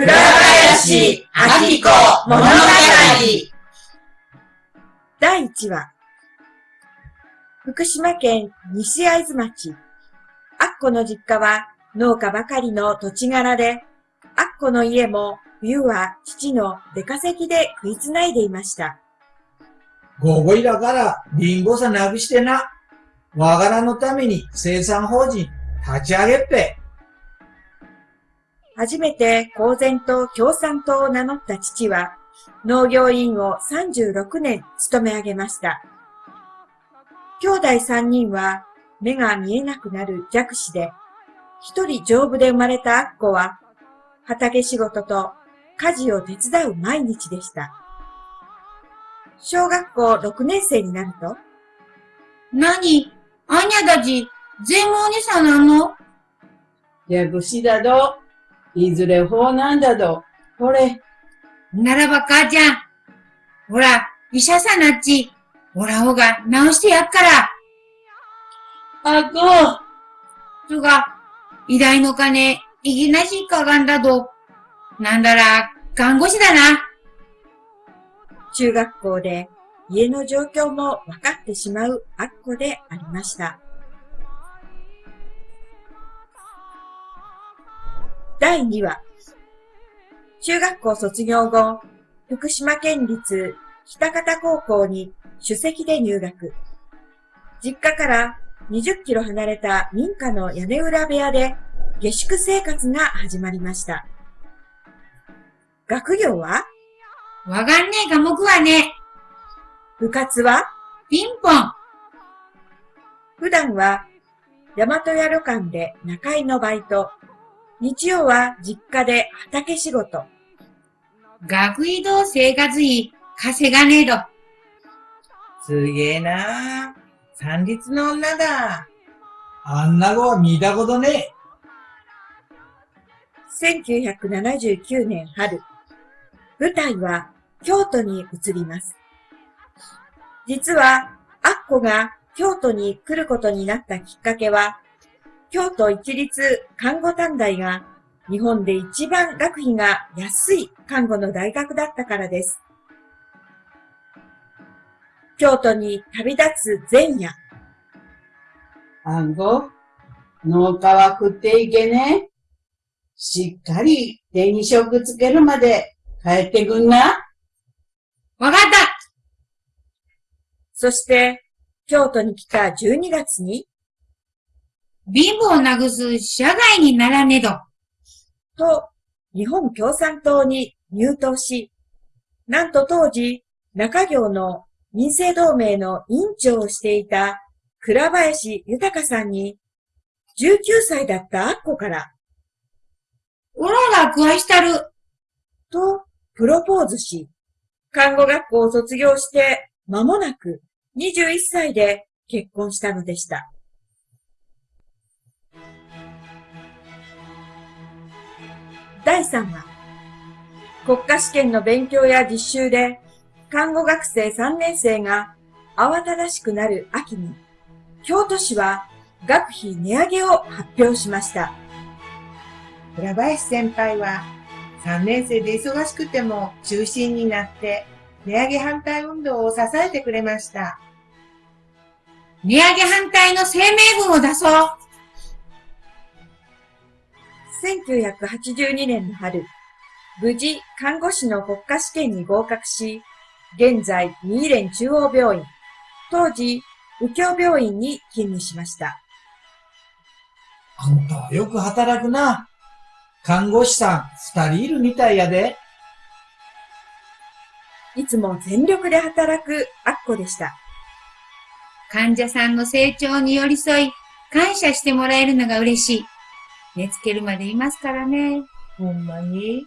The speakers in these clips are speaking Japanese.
倉林明子物語第1話福島県西会津町アッコの実家は農家ばかりの土地柄で、アッコの家も冬は父の出稼ぎで食いつないでいました。ごごいだからリンゴさなくしてな。わがらのために生産法人立ち上げっぺ。初めて公然と共産党を名乗った父は、農業委員を36年務め上げました。兄弟3人は目が見えなくなる弱視で、一人丈夫で生まれたアッコは、畑仕事と家事を手伝う毎日でした。小学校6年生になると、何？あにゃだじ、全盲にさなんの弱視だど。いずれ法なんだど。ほれ。ならば母ちゃん。ほら、医者さなっち。ほらほが治してやっから。あこ。つが、医大の金、いぎなしかがんだど。なんだら、看護師だな。中学校で家の状況も分かってしまうアッコでありました。第2話中学校卒業後、福島県立北方高校に首席で入学。実家から20キロ離れた民家の屋根裏部屋で下宿生活が始まりました。学業は？わかんねえ科目はね。部活は？ピンポン。普段は大和屋旅館で中居のバイト、日曜は実家で畑仕事。学費と生活費稼がねえと。すげえな三立の女だ。あんな子は見たことねえ。1979年春、舞台は京都に移ります。実は、アッコが京都に来ることになったきっかけは、京都一律看護短大が日本で一番学費が安い看護の大学だったからです。京都に旅立つ前夜。看護農家は食っていけね。しっかり手に職つけるまで帰ってくんな。わかったそして、京都に来た12月に、貧乏をなぐす社外にならねど。と、日本共産党に入党し、なんと当時、中行の民政同盟の委員長をしていた倉林豊さんに、19歳だったアッコから、おらら食わしたる。と、プロポーズし、看護学校を卒業して間もなく21歳で結婚したのでした。第3話、国家試験の勉強や実習で、看護学生3年生が慌ただしくなる秋に、京都市は学費値上げを発表しました。倉林先輩は3年生で忙しくても中心になって値上げ反対運動を支えてくれました。値上げ反対の声明文を出そう1982年の春、無事看護師の国家試験に合格し、現在、三重連中央病院、当時、右京病院に勤務しました。あんたはよく働くな。看護師さん二人いるみたいやで。いつも全力で働くアッコでした。患者さんの成長に寄り添い、感謝してもらえるのが嬉しい。寝つけるまでいますからね。ほんまに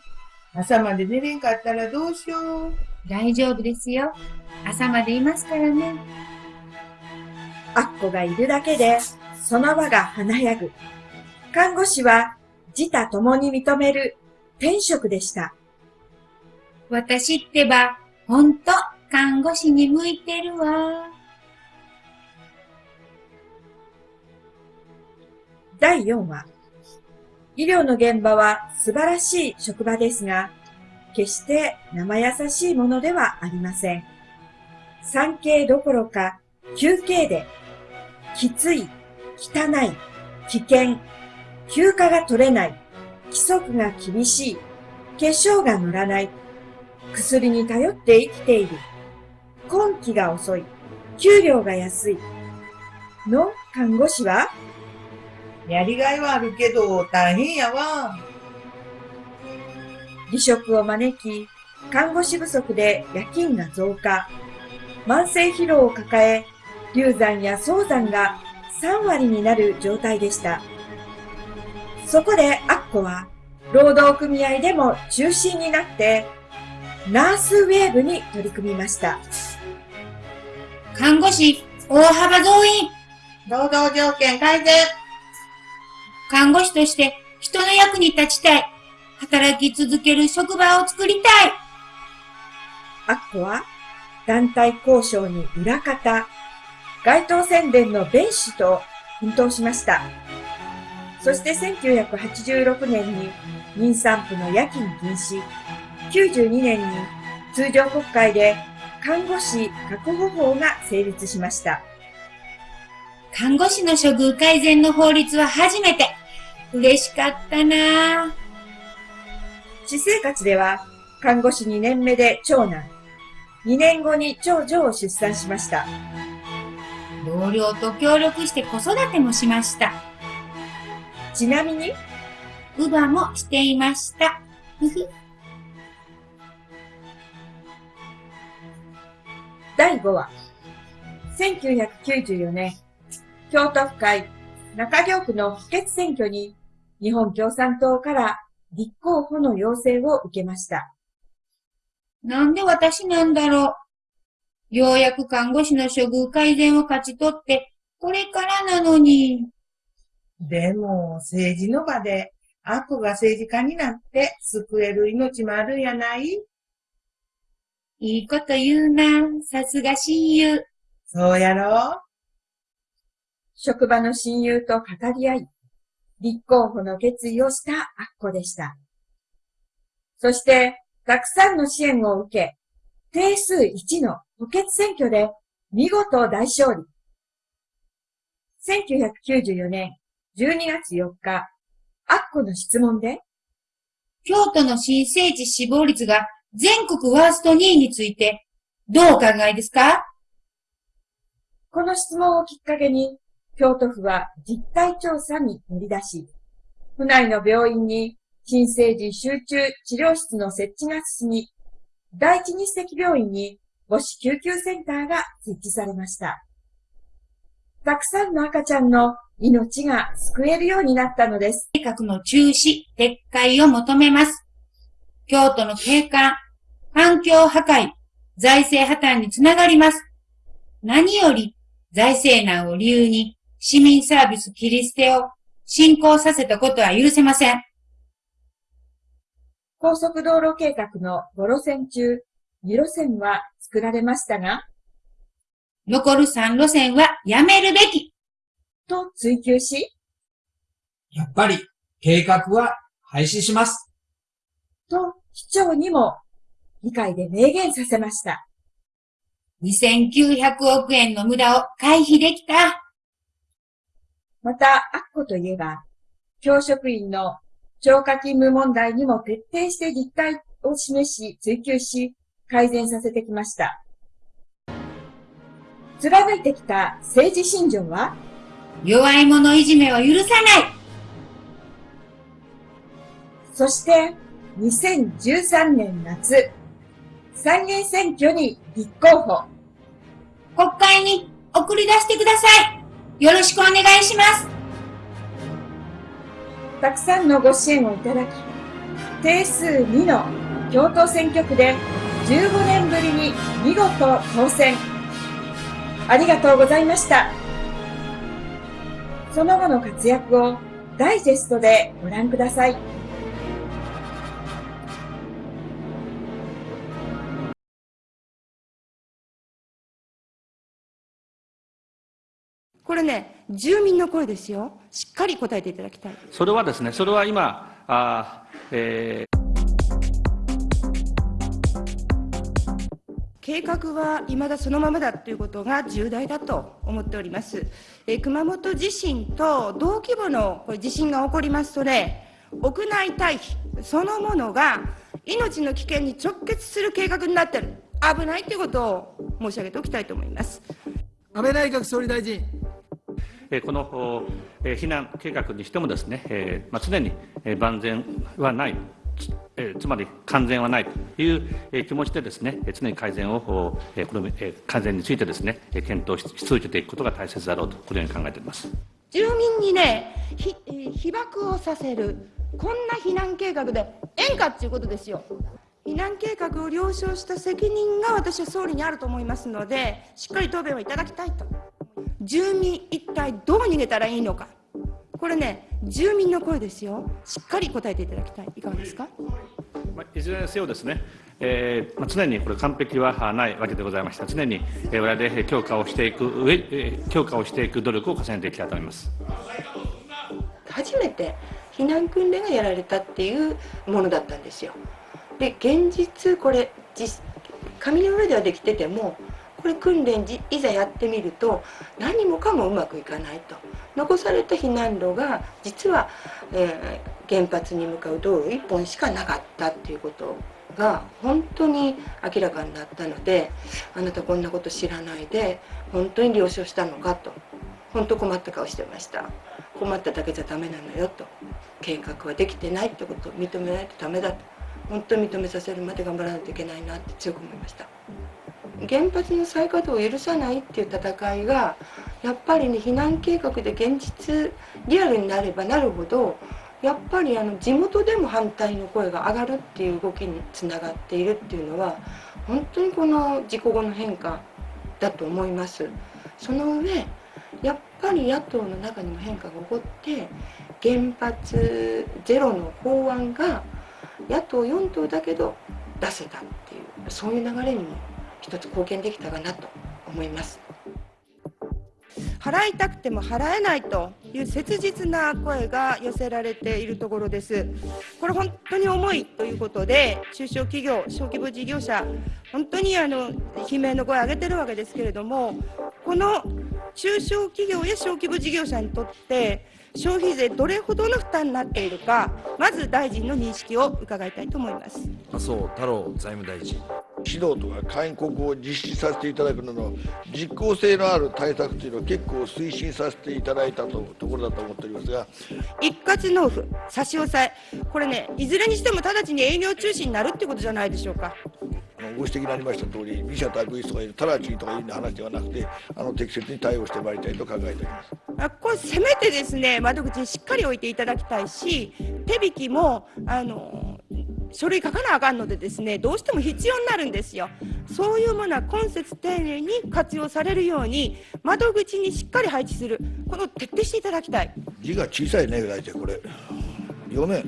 朝まで寝れんかったらどうしよう。大丈夫ですよ。朝までいますからね。アッコがいるだけで、その場が華やぐ。看護師は自他共に認める天職でした。私ってば、ほんと看護師に向いてるわ。第4話医療の現場は素晴らしい職場ですが、決して生優しいものではありません。産経どころか、休憩で、きつい、汚い、危険、休暇が取れない、規則が厳しい、化粧が乗らない、薬に頼って生きている、根気が遅い、給料が安い、の看護師はやりがいはあるけど大変やわ。離職を招き、看護師不足で夜勤が増加、慢性疲労を抱え、流産や早産が3割になる状態でした。そこでアッコは、労働組合でも中心になって、ナースウェーブに取り組みました。看護師、大幅増員。労働条件改善。看護師として人の役に立ちたい。働き続ける職場を作りたい。アッコは、団体交渉に裏方、街頭宣伝の弁士と奮闘しました。そして1986年に妊産婦の夜勤禁止、92年に通常国会で看護師確保法が成立しました。看護師の処遇改善の法律は初めて。嬉しかったなぁ。私生活では看護師2年目で長男、2年後に長女を出産しました。同僚と協力して子育てもしました。ちなみに、乳母もしていました。ふふ。第5話。1994年、京都府会中京区の補欠選挙に日本共産党から立候補の要請を受けました。なんで私なんだろう？ようやく看護師の処遇改善を勝ち取って、これからなのに。でも、政治の場で、アッコが政治家になって救える命もあるんやない？いいこと言うな。さすが親友。そうやろ？職場の親友と語り合い、立候補の決意をしたアッコでした。そして、たくさんの支援を受け、定数1の補欠選挙で見事大勝利。1994年12月4日、アッコの質問で、京都の新生児死亡率が全国ワースト2位について、どうお考えですか？この質問をきっかけに、京都府は実態調査に乗り出し、府内の病院に新生児集中治療室の設置が進み、第一日赤病院に母子救急センターが設置されました。たくさんの赤ちゃんの命が救えるようになったのです。計画の中止、撤回を求めます。京都の景観、環境破壊、財政破綻につながります。何より財政難を理由に市民サービス切り捨てを進行させたことは許せません。高速道路計画の5路線中、2路線は作られましたが、残る3路線はやめるべき。と追求し、やっぱり計画は廃止します。と市長にも議会で明言させました。2900億円の無駄を回避できた。また、アッコといえば、教職員の超過勤務問題にも徹底して実態を示し、追求し、改善させてきました。貫いてきた政治信条は、弱い者いじめは許さない。そして、2013年夏、参議院選挙に立候補。国会に送り出してください。よろしくお願いします。たくさんのご支援をいただき、定数2の京都選挙区で15年ぶりに見事当選。ありがとうございました。その後の活躍をダイジェストでご覧ください。これね、住民の声ですよ。しっかり答えていただきたい。それはですね、それは今、あえー計画は未だそのままだということが重大だと思っております。えー熊本地震と同規模のこれ地震が起こりますとね、屋内退避そのものが命の危険に直結する計画になっている。危ないということを申し上げておきたいと思います。安倍内閣総理大臣。この、避難計画にしてもですね、ま、常に万全はない、つえつまり完全はないというえ気持ちでですね、常に改善を、えこのえ改善についてですね、検討し続けていくことが大切だろうと、このように考えております。住民にね、被爆をさせる、こんな避難計画でええんかっていうことですよ。避難計画を了承した責任が私は総理にあると思いますので、しっかり答弁をいただきたいと。住民一体どう逃げたらいいのか。これね、住民の声ですよ。しっかり答えていただきたい。いかがですか？まあいずれにせよですね、えーまあ、常にこれ完璧はあないわけでございました。常に、えー、我々で強化をしていく上、えー強化をしていく努力を重ねていきたいと思います。初めて避難訓練がやられたっていうものだったんですよ。で現実これ実紙の上ではできててもこれ訓練じいざやってみると何もかもうまくいかないと。残された避難路が実は、えー原発に向かう道路1本しかなかったっていうことが本当に明らかになったのであなたこんなこと知らないで本当に了承したのかと。本当困った顔してました。困っただけじゃダメなのよと。計画はできてないってことを認めないとダメだと。本当に認めさせるまで頑張らないといけないなって強く思いました。原発の再稼働を許さないっていう戦いがやっぱりね避難計画で現実リアルになればなるほどやっぱりあの地元でも反対の声が上がるっていう動きにつながっているっていうのは本当にこの事故後の変化だと思います。その上やっぱり野党の中にも変化が起こって原発ゼロの法案が野党4党だけど出せたっていうそういう流れにも一つ貢献できたかなと思います払いたくても払えないという切実な声が寄せられているところです。これ本当に重いということで、中小企業、小規模事業者、本当にあの悲鳴の声を上げてるわけですけれども、この中小企業や小規模事業者にとって、消費税どれほどの負担になっているか、まず大臣の認識を伺いたいと思います。麻生太郎財務大臣。指導とか勧告を実施させていただくなど実効性のある対策というのを結構推進させていただいたとところだと思っておりますが一括納付、差し押さえ、これね、いずれにしても直ちに営業中止になるってことじゃないでしょうか。ご指摘になりました通り二者択一とか直ちにとかいう話ではなくてあの適切に対応してまいりたいと考えております。あこれ、せめてですね、窓口にしっかり置いていただきたいし、手引きも、あの、書類書かなあかんのでですね、どうしても必要になるんですよ。そういうものは今節丁寧に活用されるように、窓口にしっかり配置する、この徹底していただきたい。字が小さいね大体これ。読め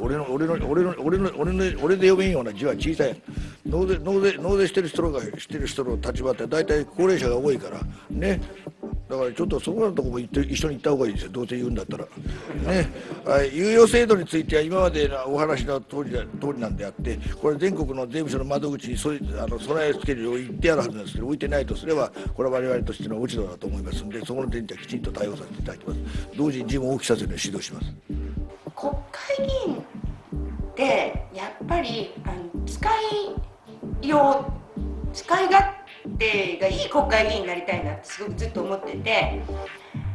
俺の俺の俺の俺の俺の俺で読めんような字は小さい。納税納税納税してる人がしてる人の立場って大体高齢者が多いから。ね。だからちょっとそこのとこも行って一緒に行った方がいいですよ。どうせ言うんだったら。ね。はい。猶予制度については今までのお話の通りだ通りなんであってこれ全国の税務署の窓口にそあの備え付けるを言ってあるはずなんですけど置いてないとすればこれは我々としての落ち度だと思いますのでそこの点にはきちんと対応させていただきます。同時に字も大きさせるように指導します。国会議員ってやっぱりあの使いよう使い勝手がいい国会議員になりたいなってすごくずっと思ってて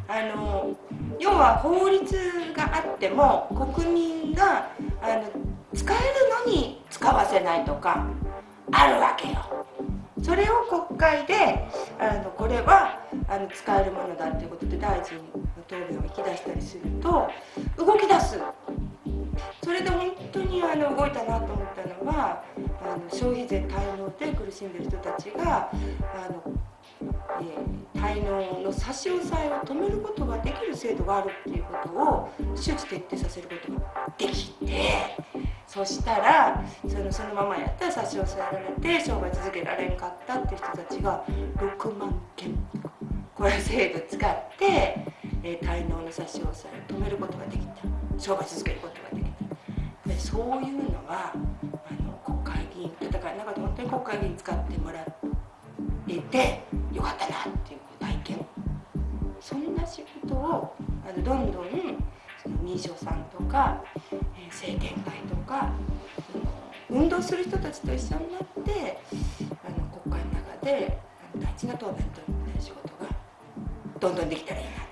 あの要は法律があっても国民があの使えるのに使わせないとかあるわけよ。それを国会であのこれはあの使えるものだということで大臣の答弁を引き出したりすると動き出すそれで本当にあの動いたなと思ったのはあの消費税滞納で苦しんでる人たちがあの、えー滞納の差し押さえを止めることができる制度があるっていうことを周知徹底させることができてそしたらそのそのままやったら差し押さえられて商売続けられんかったっていう人たちが6万件これ制度使って、えー滞納の差し押さえを止めることができた。商売続けることができた。でそういうのは議員戦いなか本当に国会議員使ってもらってよかったなっていう体験そんな仕事をあのどんどんその民商さんとか、え政権会とか運動する人たちと一緒になってあの国会の中で大事な答弁という仕事がどんどんできたらいいな